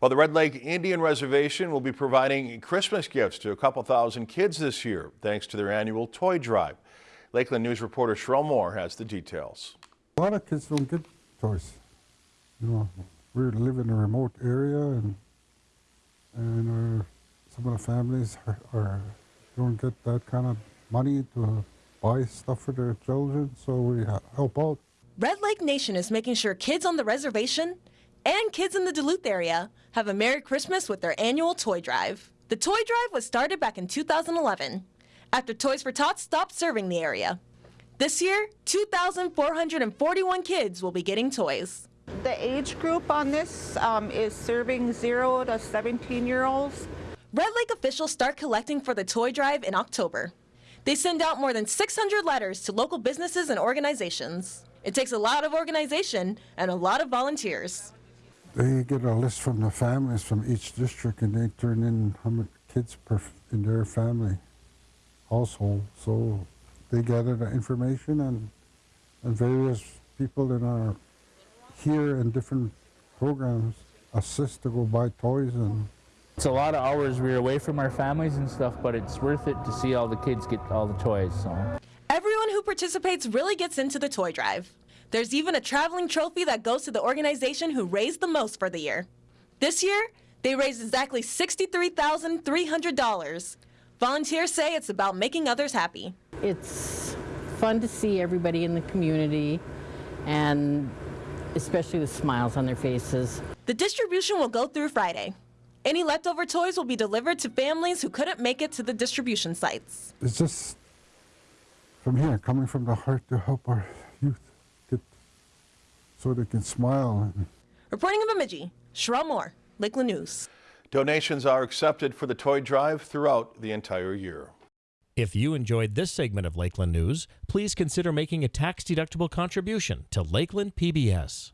Well, the Red Lake Indian Reservation will be providing Christmas gifts to a couple thousand kids this year, thanks to their annual toy drive. Lakeland News reporter Sherelle Moore has the details. A lot of kids don't get toys. You know, we live in a remote area, and and uh, some of the families are, are don't get that kind of money to buy stuff for their children, so we help out. Red Lake Nation is making sure kids on the reservation and kids in the Duluth area have a Merry Christmas with their annual toy drive. The toy drive was started back in 2011 after Toys for Tots stopped serving the area. This year, 2,441 kids will be getting toys. The age group on this um, is serving 0 to 17 year olds. Red Lake officials start collecting for the toy drive in October. They send out more than 600 letters to local businesses and organizations. It takes a lot of organization and a lot of volunteers. They get a list from the families from each district, and they turn in how many kids per in their family household. So they gather the information, and and various people in our here and different programs assist to go buy toys and It's a lot of hours we're away from our families and stuff, but it's worth it to see all the kids get all the toys. So. Everyone who participates really gets into the toy drive. There's even a traveling trophy that goes to the organization who raised the most for the year. This year, they raised exactly $63,300. Volunteers say it's about making others happy. It's fun to see everybody in the community and especially the smiles on their faces. The distribution will go through Friday. Any leftover toys will be delivered to families who couldn't make it to the distribution sites. it's just from here, coming from the heart to help our youth get so they can smile. Reporting in Bemidji, Sherelle Moore, Lakeland News. Donations are accepted for the toy drive throughout the entire year. If you enjoyed this segment of Lakeland News, please consider making a tax-deductible contribution to Lakeland PBS.